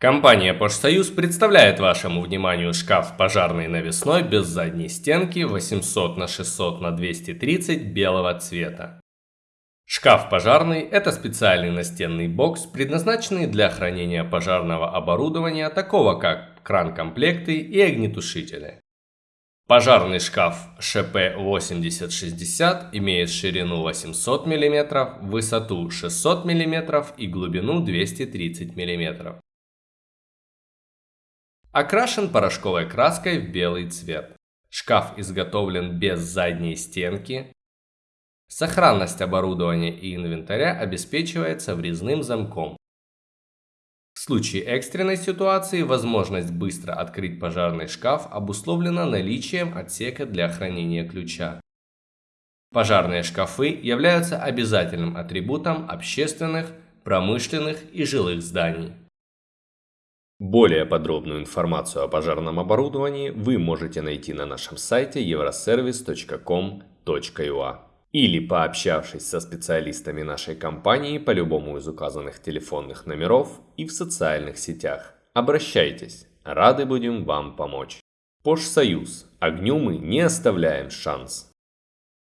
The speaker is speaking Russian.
Компания «Пожсоюз» представляет вашему вниманию шкаф пожарный навесной без задней стенки 800 на 600 на 230 белого цвета. Шкаф пожарный – это специальный настенный бокс, предназначенный для хранения пожарного оборудования, такого как кран-комплекты и огнетушители. Пожарный шкаф ШП-8060 имеет ширину 800 мм, высоту 600 мм и глубину 230 мм. Окрашен порошковой краской в белый цвет. Шкаф изготовлен без задней стенки. Сохранность оборудования и инвентаря обеспечивается врезным замком. В случае экстренной ситуации возможность быстро открыть пожарный шкаф обусловлена наличием отсека для хранения ключа. Пожарные шкафы являются обязательным атрибутом общественных, промышленных и жилых зданий. Более подробную информацию о пожарном оборудовании вы можете найти на нашем сайте euroservice.com.ua или пообщавшись со специалистами нашей компании по любому из указанных телефонных номеров и в социальных сетях. Обращайтесь, рады будем вам помочь. Пожсоюз. Огню мы не оставляем шанс.